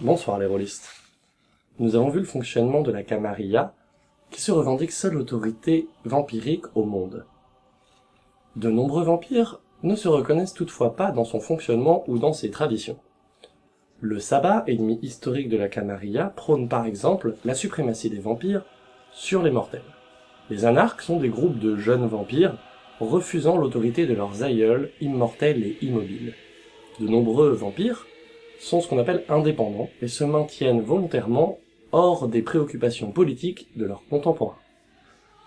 Bonsoir les rôlistes. Nous avons vu le fonctionnement de la Camarilla, qui se revendique seule autorité vampirique au monde. De nombreux vampires ne se reconnaissent toutefois pas dans son fonctionnement ou dans ses traditions. Le sabbat, ennemi historique de la Camarilla, prône par exemple la suprématie des vampires sur les mortels. Les anarques sont des groupes de jeunes vampires refusant l'autorité de leurs aïeuls immortels et immobiles. De nombreux vampires sont ce qu'on appelle indépendants et se maintiennent volontairement hors des préoccupations politiques de leurs contemporains.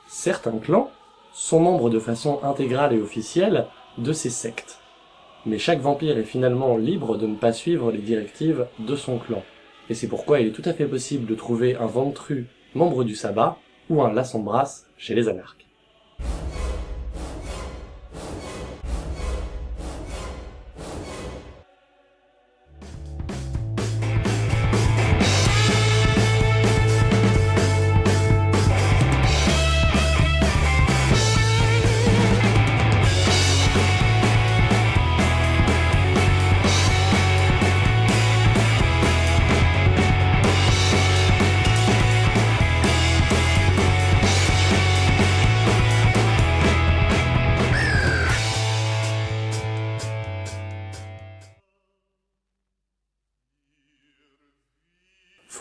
Certains clans sont membres de façon intégrale et officielle de ces sectes. Mais chaque vampire est finalement libre de ne pas suivre les directives de son clan. Et c'est pourquoi il est tout à fait possible de trouver un ventru membre du sabbat ou un lassambras chez les anarques.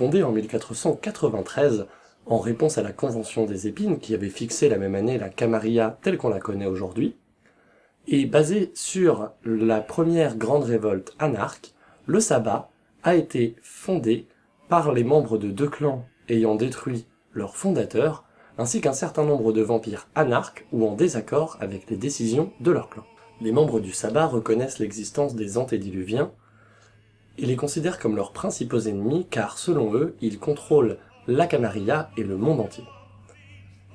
Fondée en 1493, en réponse à la Convention des Épines qui avait fixé la même année la Camarilla telle qu'on la connaît aujourd'hui, et basée sur la première grande révolte anarque, le sabbat a été fondé par les membres de deux clans ayant détruit leur fondateur, ainsi qu'un certain nombre de vampires anarques ou en désaccord avec les décisions de leur clan. Les membres du sabbat reconnaissent l'existence des antédiluviens, ils les considèrent comme leurs principaux ennemis car, selon eux, ils contrôlent la Camarilla et le monde entier.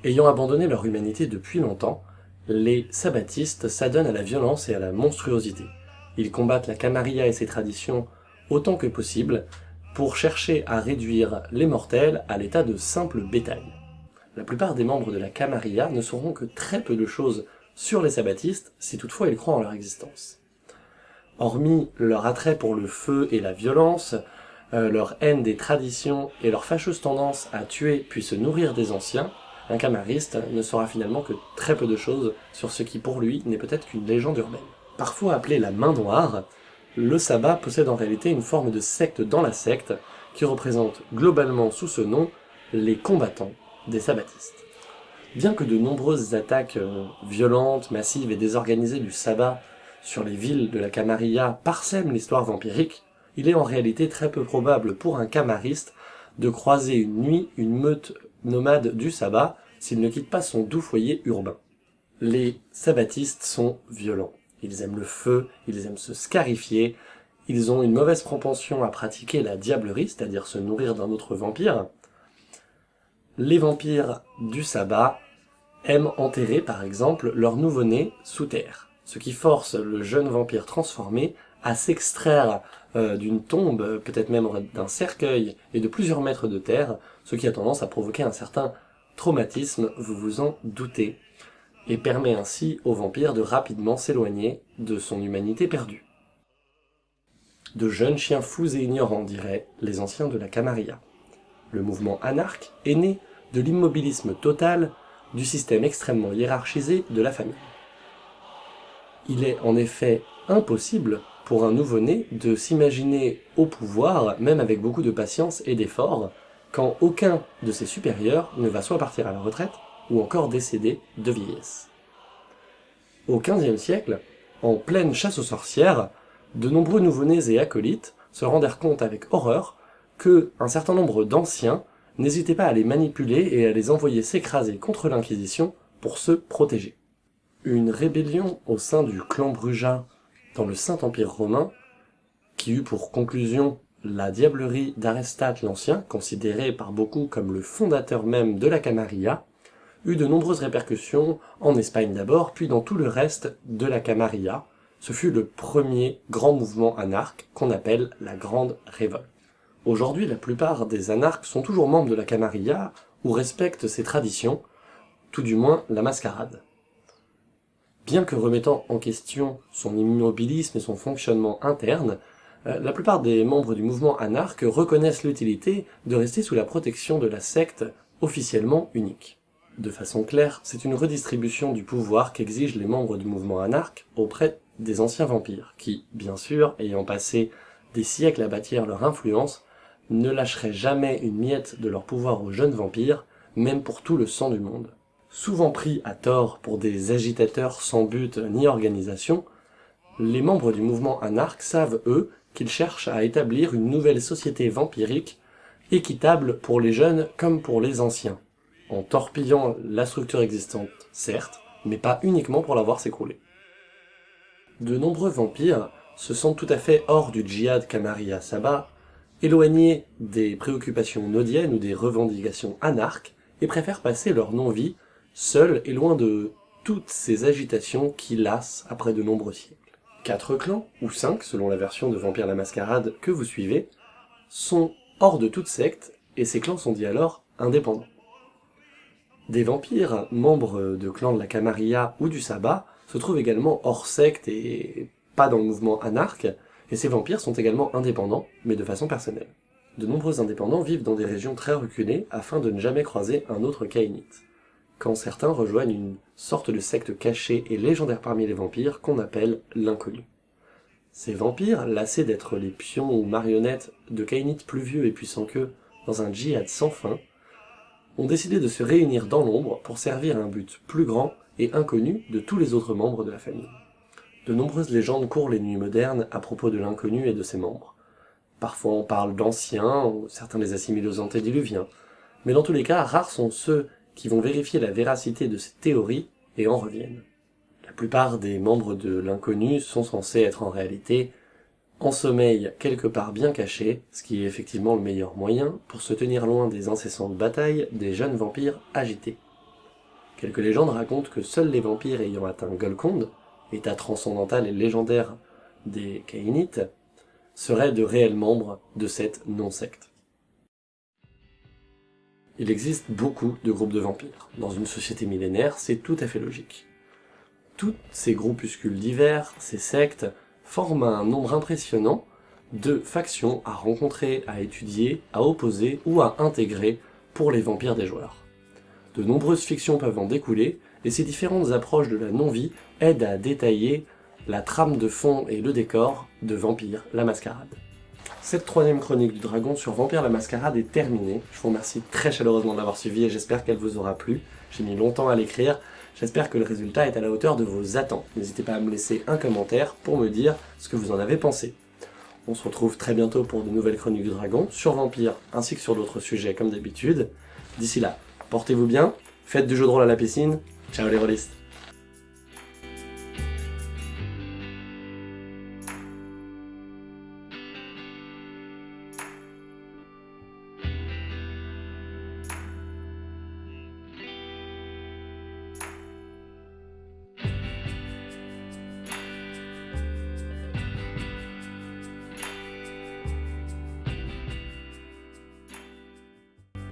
Ayant abandonné leur humanité depuis longtemps, les sabbatistes s'adonnent à la violence et à la monstruosité. Ils combattent la Camarilla et ses traditions autant que possible pour chercher à réduire les mortels à l'état de simple bétail. La plupart des membres de la Camarilla ne sauront que très peu de choses sur les sabbatistes si toutefois ils croient en leur existence. Hormis leur attrait pour le feu et la violence, euh, leur haine des traditions et leur fâcheuse tendance à tuer puis se nourrir des anciens, un camariste ne saura finalement que très peu de choses sur ce qui pour lui n'est peut-être qu'une légende urbaine. Parfois appelé la main noire, le sabbat possède en réalité une forme de secte dans la secte qui représente globalement sous ce nom les combattants des sabbatistes. Bien que de nombreuses attaques euh, violentes, massives et désorganisées du sabbat sur les villes de la Camarilla parsème l'histoire vampirique, il est en réalité très peu probable pour un camariste de croiser une nuit une meute nomade du sabbat s'il ne quitte pas son doux foyer urbain. Les sabbatistes sont violents. Ils aiment le feu, ils aiment se scarifier, ils ont une mauvaise propension à pratiquer la diablerie, c'est-à-dire se nourrir d'un autre vampire. Les vampires du sabbat aiment enterrer, par exemple, leur nouveau-né sous terre ce qui force le jeune vampire transformé à s'extraire euh, d'une tombe, peut-être même d'un cercueil et de plusieurs mètres de terre, ce qui a tendance à provoquer un certain traumatisme, vous vous en doutez, et permet ainsi au vampire de rapidement s'éloigner de son humanité perdue. De jeunes chiens fous et ignorants, diraient les anciens de la Camarilla. Le mouvement anarque est né de l'immobilisme total du système extrêmement hiérarchisé de la famille. Il est en effet impossible pour un nouveau-né de s'imaginer au pouvoir, même avec beaucoup de patience et d'effort, quand aucun de ses supérieurs ne va soit partir à la retraite, ou encore décéder de vieillesse. Au XVe siècle, en pleine chasse aux sorcières, de nombreux nouveau-nés et acolytes se rendèrent compte avec horreur que un certain nombre d'anciens n'hésitaient pas à les manipuler et à les envoyer s'écraser contre l'Inquisition pour se protéger. Une rébellion au sein du clan Bruja dans le Saint-Empire romain, qui eut pour conclusion la diablerie d'Arestate l'Ancien, considéré par beaucoup comme le fondateur même de la Camarilla, eut de nombreuses répercussions, en Espagne d'abord, puis dans tout le reste de la Camarilla. Ce fut le premier grand mouvement anarque qu'on appelle la Grande Révolte. Aujourd'hui, la plupart des anarques sont toujours membres de la Camarilla ou respectent ses traditions, tout du moins la mascarade. Bien que remettant en question son immobilisme et son fonctionnement interne, Euh, la plupart des membres du mouvement anarque reconnaissent l'utilité de rester sous la protection de la secte officiellement unique. De façon claire, c'est une redistribution du pouvoir qu'exigent les membres du mouvement anarque auprès des anciens vampires, qui, bien sûr, ayant passé des siècles à bâtir leur influence, ne lâcheraient jamais une miette de leur pouvoir aux jeunes vampires, même pour tout le sang du monde. Souvent pris à tort pour des agitateurs sans but ni organisation, les membres du mouvement anarque savent, eux, qu'ils cherchent à établir une nouvelle société vampirique, équitable pour les jeunes comme pour les anciens, en torpillant la structure existante, certes, mais pas uniquement pour la voir s'écrouler. De nombreux vampires se sentent tout à fait hors du djihad Kamaria Saba, éloignés des préoccupations nodiennes ou des revendications anarques, et préfèrent passer leur non-vie seuls et loin de toutes ces agitations qui lassent après de nombreux siècles. Quatre clans, ou cinq selon la version de Vampire la Mascarade que vous suivez, sont hors de toute secte, et ces clans sont dit alors indépendants. Des vampires, membres de clans de la Camarilla ou du Sabbat, se trouvent également hors secte et pas dans le mouvement anarque, et ces vampires sont également indépendants, mais de façon personnelle. De nombreux indépendants vivent dans des régions très reculées afin de ne jamais croiser un autre Kainite, quand certains rejoignent une sorte de secte cachée et légendaire parmi les vampires qu'on appelle l'inconnu. Ces vampires, lassés d'être les pions ou marionnettes de Kainites plus vieux et puissants qu'eux dans un djihad sans fin, ont décidé de se réunir dans l'ombre pour servir un but plus grand et inconnu de tous les autres membres de la famille. De nombreuses légendes courent les nuits modernes à propos de l'inconnu et de ses membres. Parfois on parle d'anciens, certains les assimilent aux antédiluviens, mais dans tous les cas, rares sont ceux qui vont vérifier la véracité de ces théories et en reviennent. La plupart des membres de l'inconnu sont censés être en réalité en sommeil quelque part bien caché, ce qui est effectivement le meilleur moyen pour se tenir loin des incessantes batailles des jeunes vampires agités. Quelques légendes racontent que seuls les vampires ayant atteint Golconde, état transcendantal et légendaire des Kainites, seraient de réels membres de cette non-secte. Il existe beaucoup de groupes de vampires. Dans une société millénaire, c'est tout à fait logique. Tous ces groupuscules divers, ces sectes, forment un nombre impressionnant de factions à rencontrer, à étudier, à opposer ou à intégrer pour les vampires des joueurs. De nombreuses fictions peuvent en découler, et ces différentes approches de la non-vie aident à détailler la trame de fond et le décor de Vampire la Mascarade. Cette troisième chronique du dragon sur Vampire la Mascarade est terminée. Je vous remercie très chaleureusement de l'avoir suivi et j'espère qu'elle vous aura plu. J'ai mis longtemps à l'écrire, J'espère que le résultat est à la hauteur de vos attentes. N'hésitez pas à me laisser un commentaire pour me dire ce que vous en avez pensé. On se retrouve très bientôt pour de nouvelles chroniques du dragon, sur Vampire, ainsi que sur d'autres sujets comme d'habitude. D'ici là, portez-vous bien, faites du jeu de rôle à la piscine, ciao les rôlistes